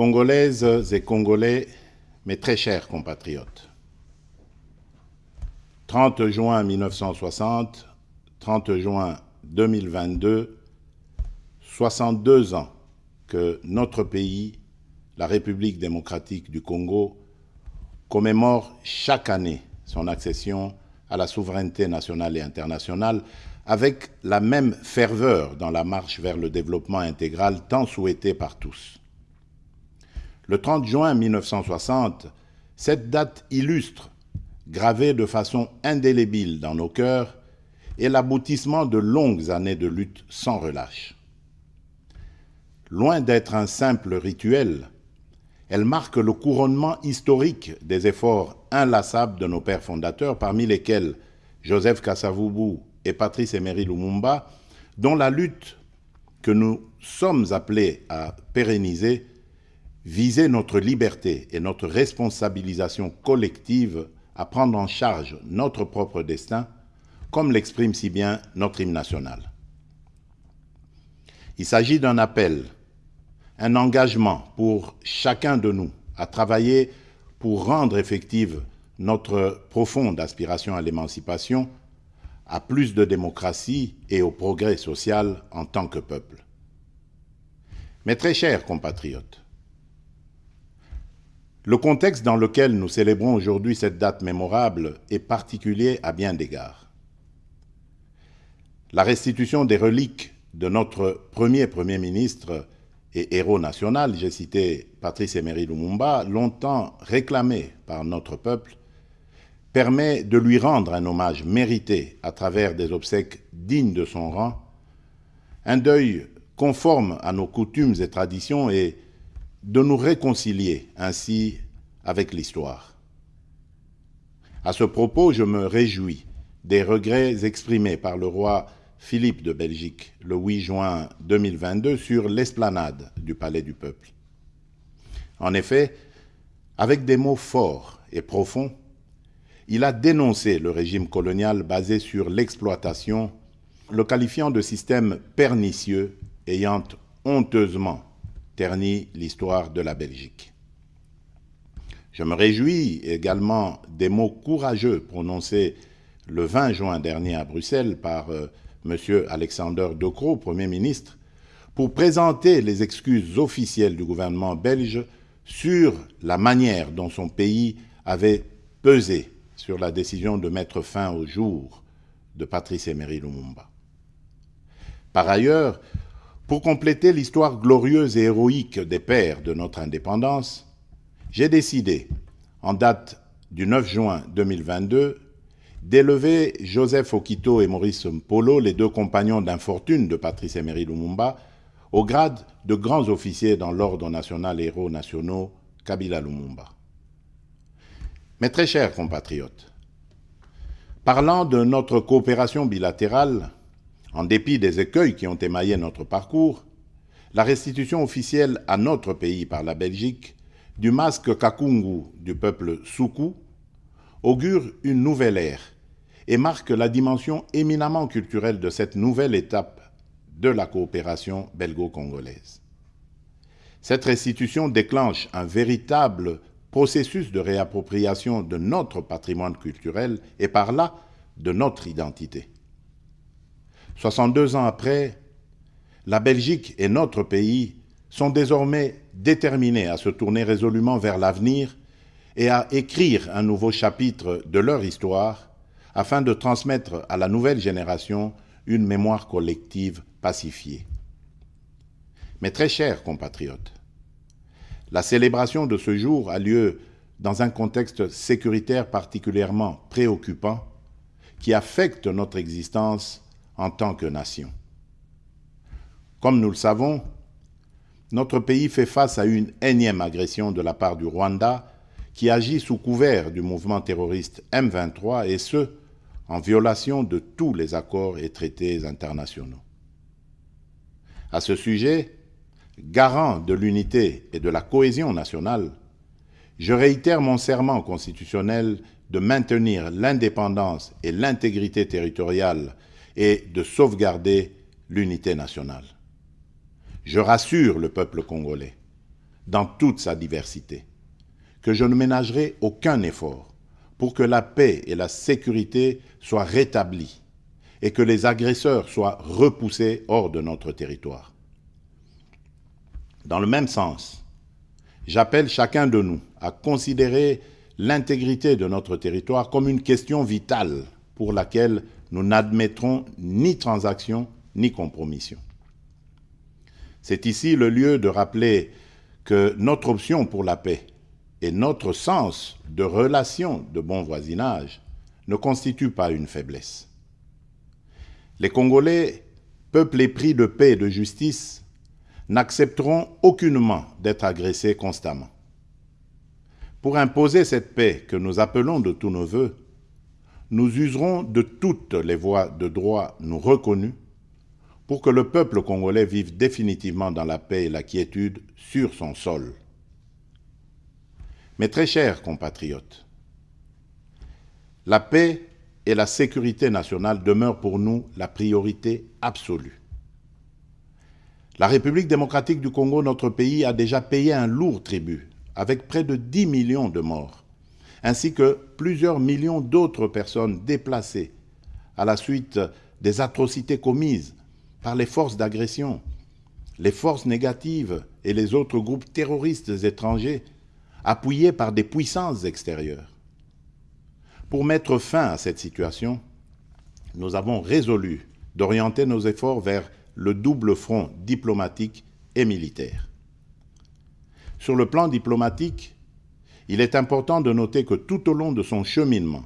Congolaises et Congolais, mes très chers compatriotes, 30 juin 1960, 30 juin 2022, 62 ans que notre pays, la République démocratique du Congo, commémore chaque année son accession à la souveraineté nationale et internationale avec la même ferveur dans la marche vers le développement intégral tant souhaité par tous. Le 30 juin 1960, cette date illustre, gravée de façon indélébile dans nos cœurs, est l'aboutissement de longues années de lutte sans relâche. Loin d'être un simple rituel, elle marque le couronnement historique des efforts inlassables de nos pères fondateurs, parmi lesquels Joseph Kasavubu et Patrice Emery Lumumba, dont la lutte que nous sommes appelés à pérenniser viser notre liberté et notre responsabilisation collective à prendre en charge notre propre destin, comme l'exprime si bien notre hymne national. Il s'agit d'un appel, un engagement pour chacun de nous à travailler pour rendre effective notre profonde aspiration à l'émancipation, à plus de démocratie et au progrès social en tant que peuple. Mes très chers compatriotes, le contexte dans lequel nous célébrons aujourd'hui cette date mémorable est particulier à bien d'égards. La restitution des reliques de notre premier Premier ministre et héros national, j'ai cité Patrice Emery Lumumba, longtemps réclamé par notre peuple, permet de lui rendre un hommage mérité à travers des obsèques dignes de son rang, un deuil conforme à nos coutumes et traditions et de nous réconcilier ainsi avec l'histoire. À ce propos, je me réjouis des regrets exprimés par le roi Philippe de Belgique le 8 juin 2022 sur l'esplanade du Palais du Peuple. En effet, avec des mots forts et profonds, il a dénoncé le régime colonial basé sur l'exploitation, le qualifiant de système pernicieux ayant honteusement terni l'histoire de la Belgique. Je me réjouis également des mots courageux prononcés le 20 juin dernier à Bruxelles par euh, M. Alexander De Croo, Premier ministre, pour présenter les excuses officielles du gouvernement belge sur la manière dont son pays avait pesé sur la décision de mettre fin au jour de Patrice Emery Lumumba. Par ailleurs, pour compléter l'histoire glorieuse et héroïque des pères de notre indépendance, j'ai décidé, en date du 9 juin 2022, d'élever Joseph Okito et Maurice Mpolo, les deux compagnons d'infortune de Patrice Emery Lumumba, au grade de grands officiers dans l'Ordre national héros nationaux Kabila Lumumba. Mes très chers compatriotes, parlant de notre coopération bilatérale, en dépit des écueils qui ont émaillé notre parcours, la restitution officielle à notre pays par la Belgique du masque Kakungu du peuple Soukou augure une nouvelle ère et marque la dimension éminemment culturelle de cette nouvelle étape de la coopération belgo-congolaise. Cette restitution déclenche un véritable processus de réappropriation de notre patrimoine culturel et par là de notre identité. 62 ans après, la Belgique et notre pays sont désormais déterminés à se tourner résolument vers l'avenir et à écrire un nouveau chapitre de leur histoire afin de transmettre à la nouvelle génération une mémoire collective pacifiée. Mes très chers compatriotes, la célébration de ce jour a lieu dans un contexte sécuritaire particulièrement préoccupant qui affecte notre existence en tant que nation. Comme nous le savons, notre pays fait face à une énième agression de la part du Rwanda qui agit sous couvert du mouvement terroriste M23 et ce, en violation de tous les accords et traités internationaux. À ce sujet, garant de l'unité et de la cohésion nationale, je réitère mon serment constitutionnel de maintenir l'indépendance et l'intégrité territoriale et de sauvegarder l'unité nationale. Je rassure le peuple congolais. dans toute sa diversité, que je ne ménagerai aucun effort pour que la paix et la sécurité soient rétablies et que les agresseurs soient repoussés hors de notre territoire. Dans le même sens, j'appelle chacun de nous à considérer l'intégrité de notre territoire comme une question vitale pour laquelle nous n'admettrons ni transaction ni compromission. C'est ici le lieu de rappeler que notre option pour la paix et notre sens de relation de bon voisinage ne constituent pas une faiblesse. Les Congolais, peuple épris de paix et de justice, n'accepteront aucunement d'être agressés constamment. Pour imposer cette paix que nous appelons de tous nos voeux, nous userons de toutes les voies de droit nous reconnues pour que le peuple congolais vive définitivement dans la paix et la quiétude sur son sol. Mes très chers compatriotes, la paix et la sécurité nationale demeurent pour nous la priorité absolue. La République démocratique du Congo, notre pays, a déjà payé un lourd tribut, avec près de 10 millions de morts, ainsi que plusieurs millions d'autres personnes déplacées à la suite des atrocités commises par les forces d'agression, les forces négatives et les autres groupes terroristes étrangers appuyés par des puissances extérieures. Pour mettre fin à cette situation, nous avons résolu d'orienter nos efforts vers le double front diplomatique et militaire. Sur le plan diplomatique, il est important de noter que tout au long de son cheminement,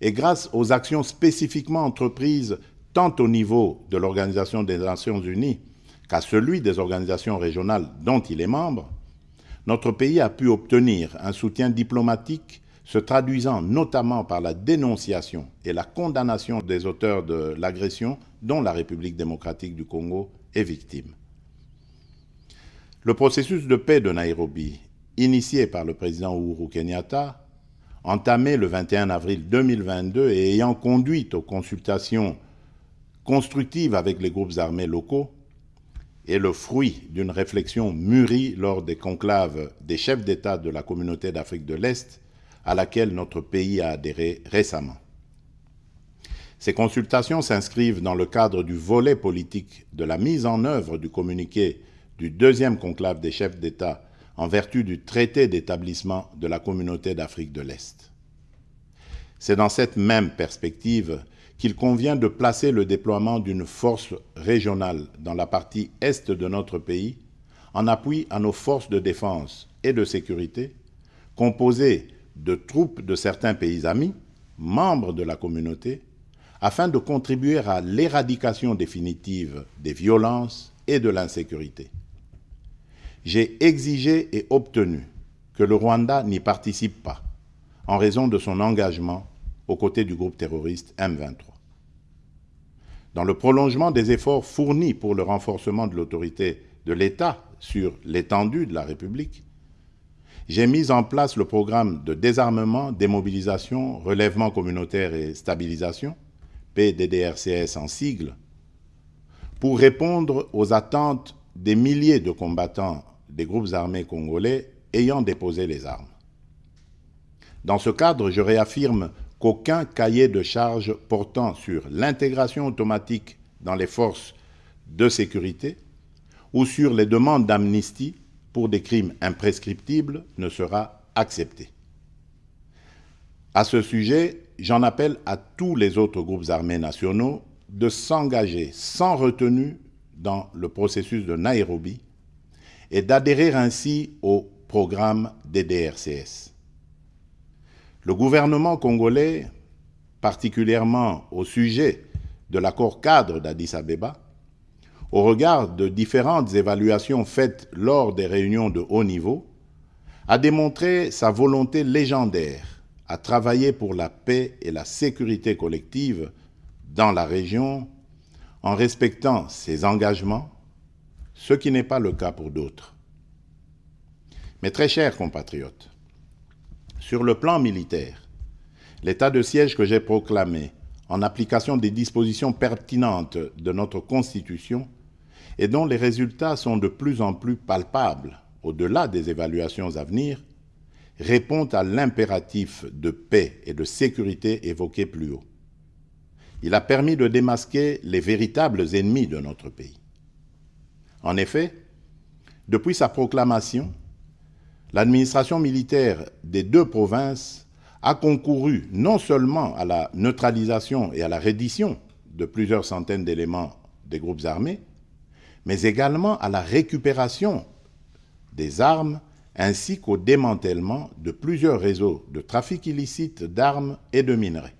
et grâce aux actions spécifiquement entreprises tant au niveau de l'Organisation des Nations Unies qu'à celui des organisations régionales dont il est membre, notre pays a pu obtenir un soutien diplomatique se traduisant notamment par la dénonciation et la condamnation des auteurs de l'agression dont la République démocratique du Congo est victime. Le processus de paix de Nairobi, initié par le président Uhuru Kenyatta, entamé le 21 avril 2022 et ayant conduit aux consultations constructives avec les groupes armés locaux, est le fruit d'une réflexion mûrie lors des conclaves des chefs d'État de la communauté d'Afrique de l'Est à laquelle notre pays a adhéré récemment. Ces consultations s'inscrivent dans le cadre du volet politique de la mise en œuvre du communiqué du deuxième conclave des chefs d'État en vertu du traité d'établissement de la communauté d'Afrique de l'Est. C'est dans cette même perspective qu'il convient de placer le déploiement d'une force régionale dans la partie est de notre pays en appui à nos forces de défense et de sécurité, composées de troupes de certains pays amis, membres de la communauté, afin de contribuer à l'éradication définitive des violences et de l'insécurité. J'ai exigé et obtenu que le Rwanda n'y participe pas, en raison de son engagement aux côtés du groupe terroriste M23. Dans le prolongement des efforts fournis pour le renforcement de l'autorité de l'État sur l'étendue de la République, j'ai mis en place le programme de désarmement, démobilisation, relèvement communautaire et stabilisation, PDDRCS en sigle, pour répondre aux attentes des milliers de combattants des groupes armés congolais ayant déposé les armes. Dans ce cadre, je réaffirme qu'aucun cahier de charges portant sur l'intégration automatique dans les forces de sécurité ou sur les demandes d'amnistie pour des crimes imprescriptibles ne sera accepté. À ce sujet, j'en appelle à tous les autres groupes armés nationaux de s'engager sans retenue dans le processus de Nairobi et d'adhérer ainsi au programme des DRCS. Le gouvernement congolais, particulièrement au sujet de l'accord cadre d'Addis Abeba, au regard de différentes évaluations faites lors des réunions de haut niveau, a démontré sa volonté légendaire à travailler pour la paix et la sécurité collective dans la région en respectant ses engagements, ce qui n'est pas le cas pour d'autres. Mes très chers compatriotes, sur le plan militaire, l'état de siège que j'ai proclamé en application des dispositions pertinentes de notre Constitution et dont les résultats sont de plus en plus palpables au-delà des évaluations à venir, répond à l'impératif de paix et de sécurité évoqué plus haut. Il a permis de démasquer les véritables ennemis de notre pays. En effet, depuis sa proclamation, l'administration militaire des deux provinces a concouru non seulement à la neutralisation et à la reddition de plusieurs centaines d'éléments des groupes armés, mais également à la récupération des armes ainsi qu'au démantèlement de plusieurs réseaux de trafic illicite d'armes et de minerais.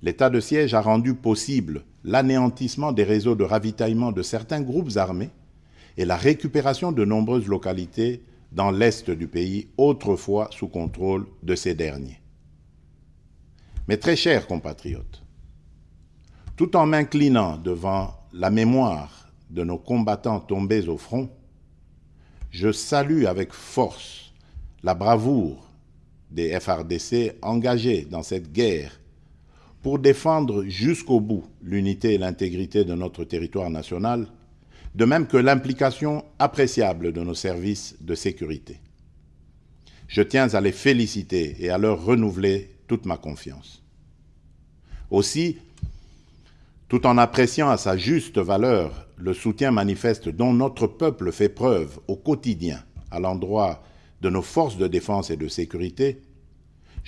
L'état de siège a rendu possible l'anéantissement des réseaux de ravitaillement de certains groupes armés et la récupération de nombreuses localités dans l'est du pays, autrefois sous contrôle de ces derniers. Mes très chers compatriotes, tout en m'inclinant devant la mémoire de nos combattants tombés au front, je salue avec force la bravoure des FRDC engagés dans cette guerre pour défendre jusqu'au bout l'unité et l'intégrité de notre territoire national, de même que l'implication appréciable de nos services de sécurité. Je tiens à les féliciter et à leur renouveler toute ma confiance. Aussi, tout en appréciant à sa juste valeur le soutien manifeste dont notre peuple fait preuve au quotidien à l'endroit de nos forces de défense et de sécurité,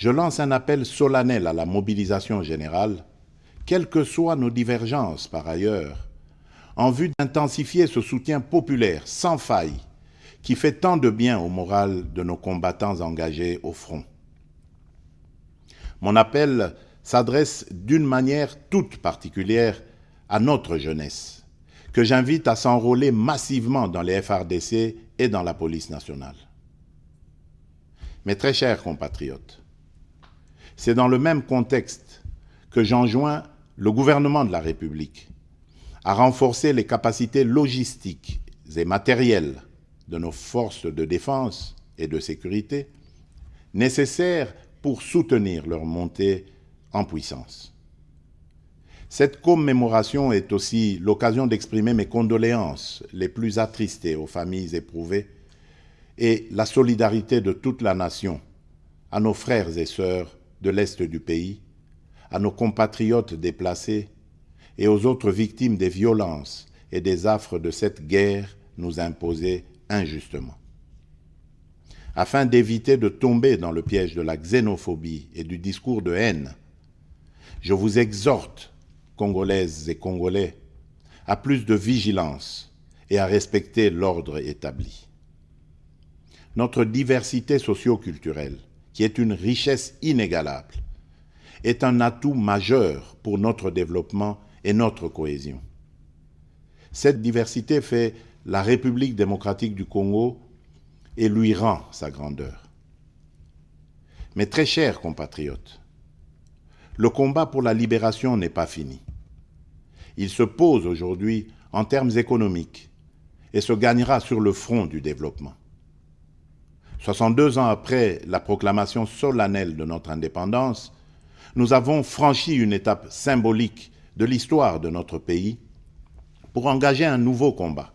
je lance un appel solennel à la mobilisation générale, quelles que soient nos divergences par ailleurs, en vue d'intensifier ce soutien populaire sans faille qui fait tant de bien au moral de nos combattants engagés au front. Mon appel s'adresse d'une manière toute particulière à notre jeunesse, que j'invite à s'enrôler massivement dans les FRDC et dans la police nationale. Mes très chers compatriotes, c'est dans le même contexte que j'enjoins le gouvernement de la République à renforcer les capacités logistiques et matérielles de nos forces de défense et de sécurité nécessaires pour soutenir leur montée en puissance. Cette commémoration est aussi l'occasion d'exprimer mes condoléances les plus attristées aux familles éprouvées et la solidarité de toute la nation à nos frères et sœurs de l'Est du pays, à nos compatriotes déplacés et aux autres victimes des violences et des affres de cette guerre nous imposée injustement. Afin d'éviter de tomber dans le piège de la xénophobie et du discours de haine, je vous exhorte, Congolaises et Congolais, à plus de vigilance et à respecter l'ordre établi. Notre diversité socio-culturelle, est une richesse inégalable, est un atout majeur pour notre développement et notre cohésion. Cette diversité fait la République démocratique du Congo et lui rend sa grandeur. Mes très chers compatriotes, le combat pour la libération n'est pas fini. Il se pose aujourd'hui en termes économiques et se gagnera sur le front du développement. 62 ans après la proclamation solennelle de notre indépendance, nous avons franchi une étape symbolique de l'histoire de notre pays pour engager un nouveau combat,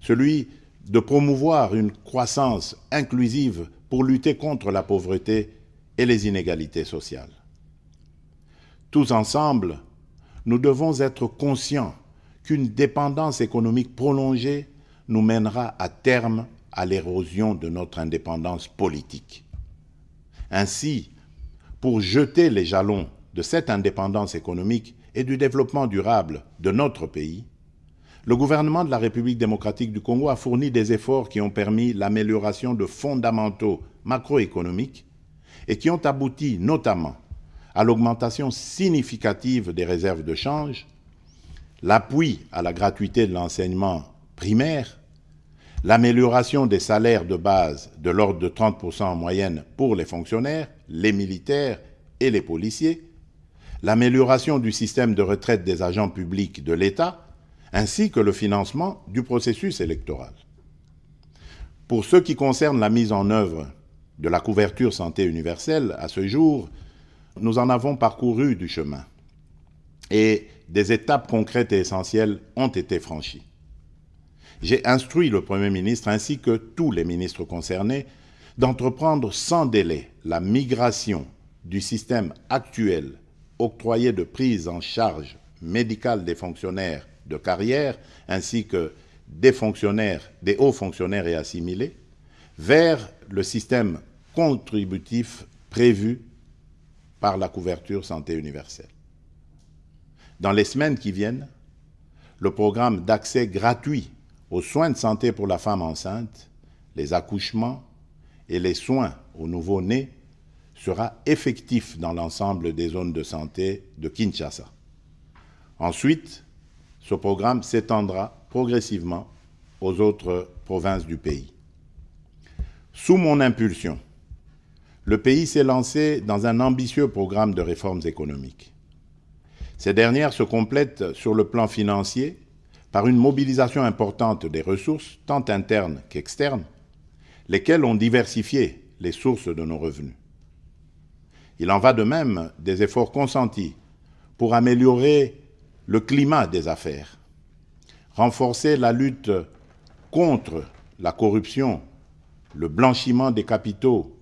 celui de promouvoir une croissance inclusive pour lutter contre la pauvreté et les inégalités sociales. Tous ensemble, nous devons être conscients qu'une dépendance économique prolongée nous mènera à terme à l'érosion de notre indépendance politique. Ainsi, pour jeter les jalons de cette indépendance économique et du développement durable de notre pays, le gouvernement de la République démocratique du Congo a fourni des efforts qui ont permis l'amélioration de fondamentaux macroéconomiques et qui ont abouti notamment à l'augmentation significative des réserves de change, l'appui à la gratuité de l'enseignement primaire, l'amélioration des salaires de base de l'ordre de 30% en moyenne pour les fonctionnaires, les militaires et les policiers, l'amélioration du système de retraite des agents publics de l'État, ainsi que le financement du processus électoral. Pour ce qui concerne la mise en œuvre de la couverture santé universelle, à ce jour, nous en avons parcouru du chemin et des étapes concrètes et essentielles ont été franchies. J'ai instruit le Premier ministre ainsi que tous les ministres concernés d'entreprendre sans délai la migration du système actuel octroyé de prise en charge médicale des fonctionnaires de carrière ainsi que des fonctionnaires, des hauts fonctionnaires et assimilés, vers le système contributif prévu par la couverture santé universelle. Dans les semaines qui viennent, le programme d'accès gratuit aux soins de santé pour la femme enceinte, les accouchements et les soins aux nouveau-nés sera effectif dans l'ensemble des zones de santé de Kinshasa. Ensuite, ce programme s'étendra progressivement aux autres provinces du pays. Sous mon impulsion, le pays s'est lancé dans un ambitieux programme de réformes économiques. Ces dernières se complètent sur le plan financier par une mobilisation importante des ressources, tant internes qu'externes, lesquelles ont diversifié les sources de nos revenus. Il en va de même des efforts consentis pour améliorer le climat des affaires, renforcer la lutte contre la corruption, le blanchiment des capitaux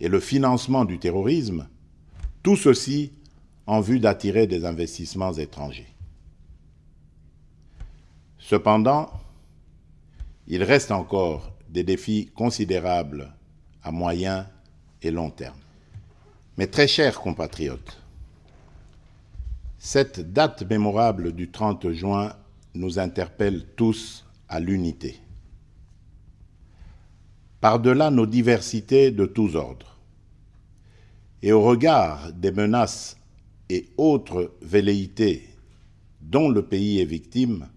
et le financement du terrorisme, tout ceci en vue d'attirer des investissements étrangers. Cependant, il reste encore des défis considérables à moyen et long terme. Mes très chers compatriotes, cette date mémorable du 30 juin nous interpelle tous à l'unité. Par-delà nos diversités de tous ordres, et au regard des menaces et autres velléités dont le pays est victime,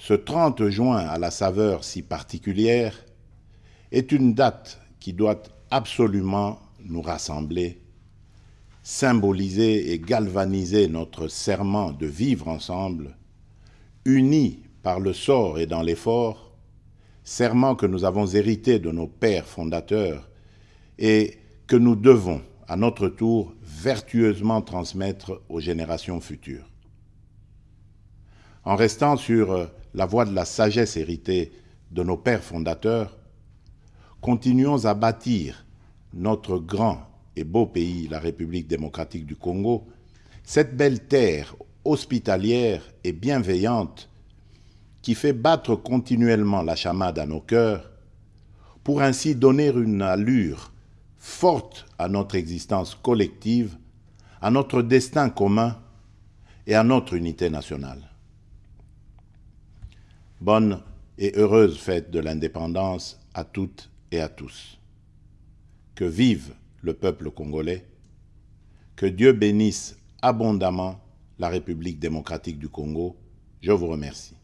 ce 30 juin à la saveur si particulière est une date qui doit absolument nous rassembler, symboliser et galvaniser notre serment de vivre ensemble, unis par le sort et dans l'effort, serment que nous avons hérité de nos pères fondateurs et que nous devons, à notre tour, vertueusement transmettre aux générations futures. En restant sur la voie de la sagesse héritée de nos pères fondateurs, continuons à bâtir notre grand et beau pays, la République démocratique du Congo, cette belle terre hospitalière et bienveillante qui fait battre continuellement la chamade à nos cœurs, pour ainsi donner une allure forte à notre existence collective, à notre destin commun et à notre unité nationale. Bonne et heureuse fête de l'indépendance à toutes et à tous. Que vive le peuple congolais. Que Dieu bénisse abondamment la République démocratique du Congo. Je vous remercie.